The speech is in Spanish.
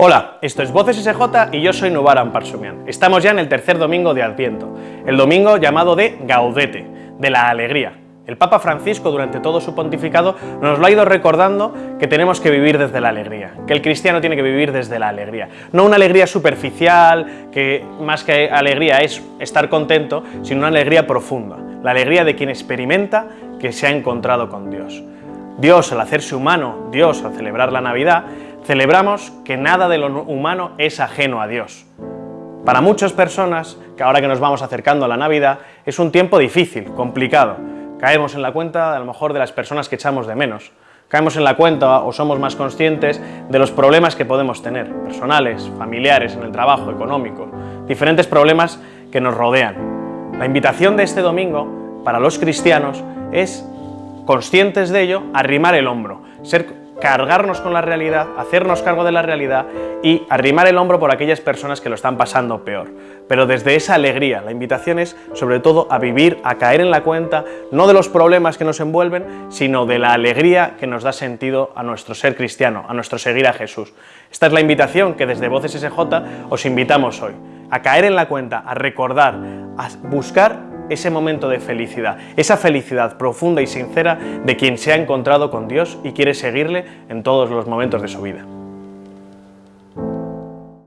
Hola, esto es Voces SJ y yo soy Nubaran Parsumian. Estamos ya en el tercer domingo de Adviento, el domingo llamado de Gaudete, de la alegría. El Papa Francisco durante todo su pontificado nos lo ha ido recordando que tenemos que vivir desde la alegría, que el cristiano tiene que vivir desde la alegría. No una alegría superficial, que más que alegría es estar contento, sino una alegría profunda, la alegría de quien experimenta que se ha encontrado con Dios. Dios, al hacerse humano, Dios, al celebrar la Navidad, celebramos que nada de lo humano es ajeno a Dios. Para muchas personas, que ahora que nos vamos acercando a la Navidad, es un tiempo difícil, complicado. Caemos en la cuenta, a lo mejor, de las personas que echamos de menos. Caemos en la cuenta o somos más conscientes de los problemas que podemos tener, personales, familiares, en el trabajo, económico, diferentes problemas que nos rodean. La invitación de este domingo para los cristianos es, conscientes de ello, arrimar el hombro, ser cargarnos con la realidad, hacernos cargo de la realidad y arrimar el hombro por aquellas personas que lo están pasando peor. Pero desde esa alegría, la invitación es sobre todo a vivir, a caer en la cuenta, no de los problemas que nos envuelven, sino de la alegría que nos da sentido a nuestro ser cristiano, a nuestro seguir a Jesús. Esta es la invitación que desde Voces SJ os invitamos hoy, a caer en la cuenta, a recordar, a buscar ese momento de felicidad, esa felicidad profunda y sincera de quien se ha encontrado con Dios y quiere seguirle en todos los momentos de su vida.